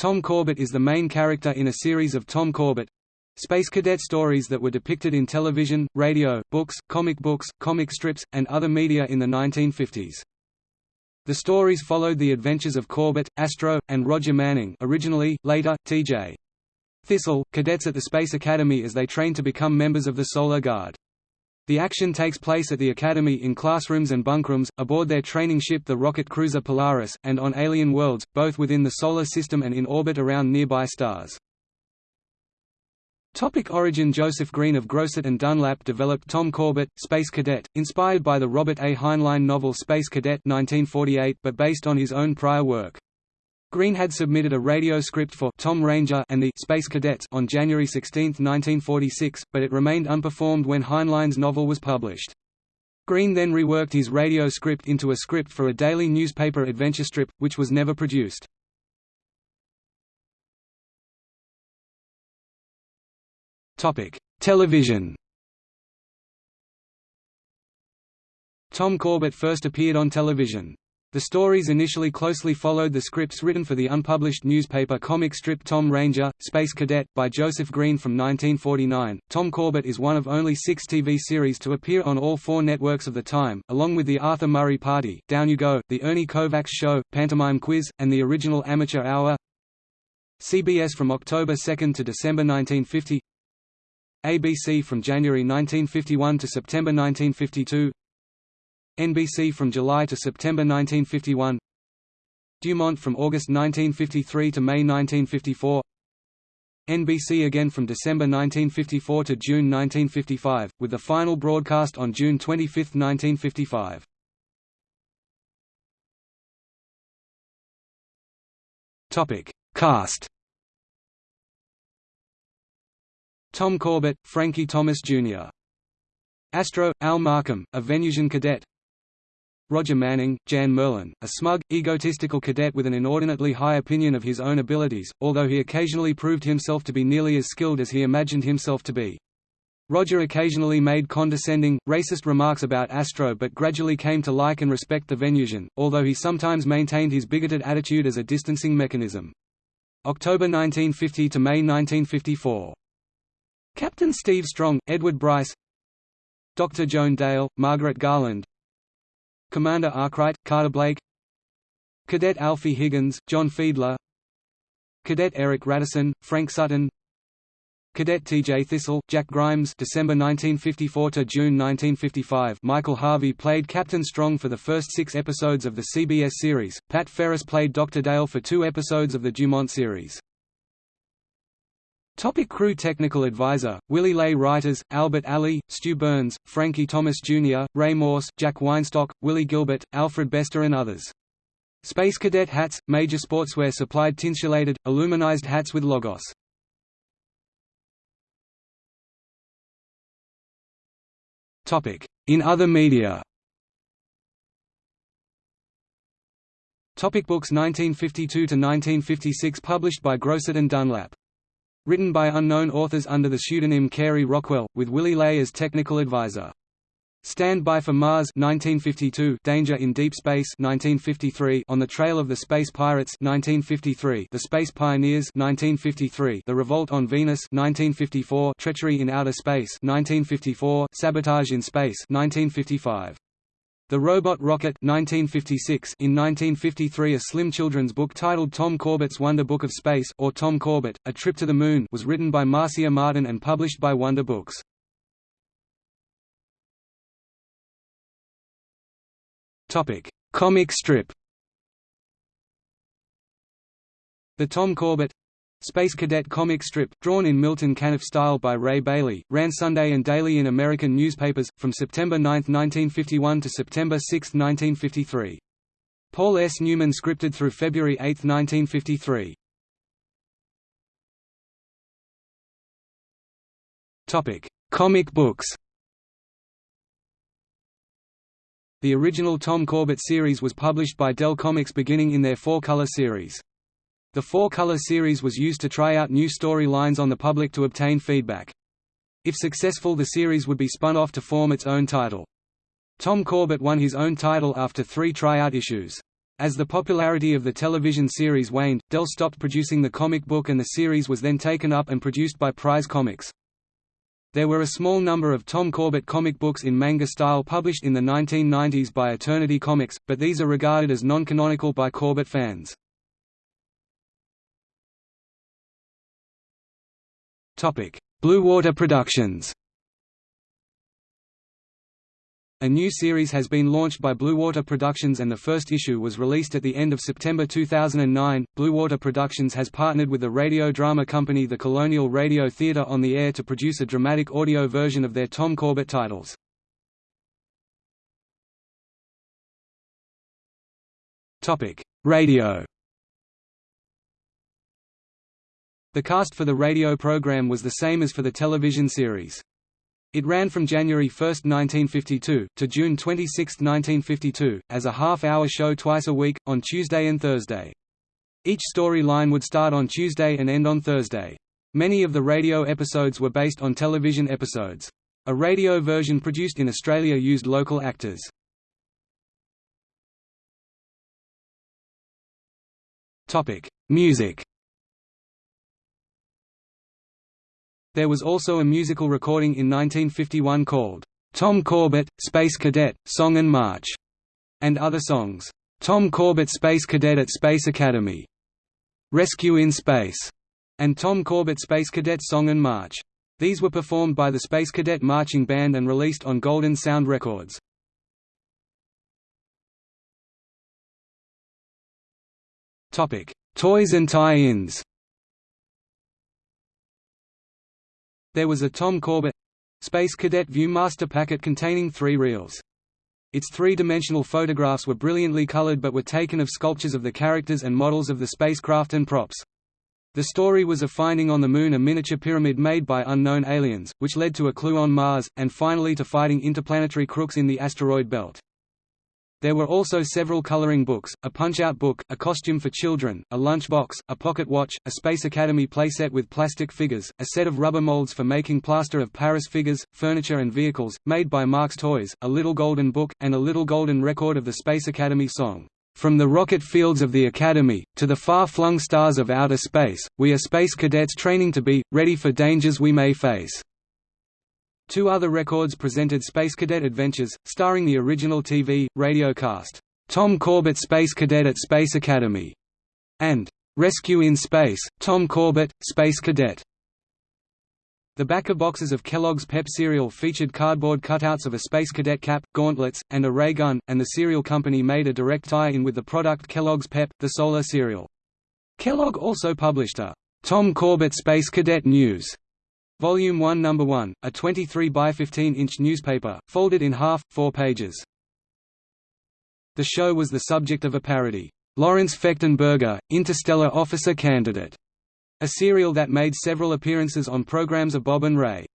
Tom Corbett is the main character in a series of Tom Corbett Space Cadet stories that were depicted in television, radio, books, comic books, comic strips, and other media in the 1950s. The stories followed the adventures of Corbett, Astro, and Roger Manning originally, later, T.J. Thistle, cadets at the Space Academy as they train to become members of the Solar Guard. The action takes place at the Academy in classrooms and bunkrooms, aboard their training ship the rocket cruiser Polaris, and on alien worlds, both within the Solar System and in orbit around nearby stars. Topic origin Joseph Green of Grosset and Dunlap developed Tom Corbett, Space Cadet, inspired by the Robert A. Heinlein novel Space Cadet 1948 but based on his own prior work. Green had submitted a radio script for Tom Ranger and the Space Cadets on January 16, 1946, but it remained unperformed when Heinlein's novel was published. Green then reworked his radio script into a script for a daily newspaper adventure strip, which was never produced. Television Tom Corbett first appeared on television. The stories initially closely followed the scripts written for the unpublished newspaper comic strip Tom Ranger, Space Cadet, by Joseph Green from 1949. Tom Corbett is one of only six TV series to appear on all four networks of the time, along with The Arthur Murray Party, Down You Go, The Ernie Kovacs Show, Pantomime Quiz, and the original Amateur Hour. CBS from October 2 to December 1950 ABC from January 1951 to September 1952 NBC from July to September 1951 Dumont from August 1953 to May 1954 NBC again from December 1954 to June 1955, with the final broadcast on June 25, 1955. Topic: Cast. Tom Corbett, Frankie Thomas Jr. Astro, Al Markham, a Venusian cadet Roger Manning, Jan Merlin, a smug, egotistical cadet with an inordinately high opinion of his own abilities, although he occasionally proved himself to be nearly as skilled as he imagined himself to be. Roger occasionally made condescending, racist remarks about Astro but gradually came to like and respect the Venusian, although he sometimes maintained his bigoted attitude as a distancing mechanism. October 1950 to May 1954. Captain Steve Strong, Edward Bryce Dr. Joan Dale, Margaret Garland Commander Arkwright, Carter Blake Cadet Alfie Higgins, John Fiedler Cadet Eric Radisson, Frank Sutton Cadet T.J. Thistle, Jack Grimes December 1954 to June 1955 Michael Harvey played Captain Strong for the first six episodes of the CBS series, Pat Ferris played Dr. Dale for two episodes of the Dumont series. Topic crew Technical advisor, Willy Ley Writers, Albert Aley, Stu Byrnes, Frankie Thomas Jr., Ray Morse, Jack Weinstock, Willie Gilbert, Alfred Bester and others. Space Cadet hats, major sportswear supplied tinsulated, aluminized hats with logos. In other media Topic books 1952 to 1956 published by Grosset and Dunlap Written by unknown authors under the pseudonym Carey Rockwell, with Willy Ley as technical advisor. Stand By for Mars 1952, Danger in Deep Space 1953, On the Trail of the Space Pirates 1953, The Space Pioneers 1953, The Revolt on Venus 1954, Treachery in Outer Space 1954, Sabotage in Space 1955. The Robot Rocket 1956 In 1953 a slim children's book titled Tom Corbett's Wonder Book of Space, or Tom Corbett, A Trip to the Moon was written by Marcia Martin and published by Wonder Books. Comic strip The Tom Corbett Space Cadet comic strip, drawn in Milton Caniff style by Ray Bailey, ran Sunday and daily in American newspapers, from September 9, 1951 to September 6, 1953. Paul S. Newman scripted through February 8, 1953. Comic books The original Tom Corbett series was published by Dell Comics beginning in their four-color series. The four-color series was used to try out new storylines on the public to obtain feedback. If successful the series would be spun off to form its own title. Tom Corbett won his own title after three tryout issues. As the popularity of the television series waned, Dell stopped producing the comic book and the series was then taken up and produced by Prize Comics. There were a small number of Tom Corbett comic books in manga style published in the 1990s by Eternity Comics, but these are regarded as non-canonical by Corbett fans. Blue Water Productions a new series has been launched by Bluewater Productions and the first issue was released at the end of September 2009. Bluewater Productions has partnered with the radio drama company The Colonial Radio Theatre on the Air to produce a dramatic audio version of their Tom Corbett titles. Topic: Radio. The cast for the radio program was the same as for the television series. It ran from January 1, 1952, to June 26, 1952, as a half-hour show twice a week, on Tuesday and Thursday. Each storyline would start on Tuesday and end on Thursday. Many of the radio episodes were based on television episodes. A radio version produced in Australia used local actors. Music There was also a musical recording in 1951 called, "'Tom Corbett, Space Cadet, Song and March' and other songs, "'Tom Corbett Space Cadet at Space Academy'", "'Rescue in Space' and Tom Corbett Space Cadet Song and March. These were performed by the Space Cadet Marching Band and released on Golden Sound Records. Toys and tie-ins There was a Tom Corbett Space Cadet Viewmaster packet containing three reels. Its three-dimensional photographs were brilliantly colored but were taken of sculptures of the characters and models of the spacecraft and props. The story was of finding on the Moon a miniature pyramid made by unknown aliens, which led to a clue on Mars, and finally to fighting interplanetary crooks in the asteroid belt. There were also several coloring books, a punch-out book, a costume for children, a lunchbox, a pocket watch, a Space Academy playset with plastic figures, a set of rubber molds for making plaster of Paris figures, furniture and vehicles, made by Marx Toys, a little golden book, and a little golden record of the Space Academy song. From the rocket fields of the Academy, to the far-flung stars of outer space, we are space cadets training to be, ready for dangers we may face. Two other records presented Space Cadet Adventures, starring the original TV, radio cast, Tom Corbett Space Cadet at Space Academy, and Rescue in Space, Tom Corbett, Space Cadet. The backer boxes of Kellogg's Pep cereal featured cardboard cutouts of a Space Cadet cap, gauntlets, and a ray gun, and the cereal company made a direct tie-in with the product Kellogg's Pep, the Solar cereal. Kellogg also published a Tom Corbett Space Cadet News Volume 1 No. 1, a 23 by 15 inch newspaper, folded in half, four pages. The show was the subject of a parody, Lawrence Fechtenberger, Interstellar Officer Candidate, a serial that made several appearances on programs of Bob and Ray.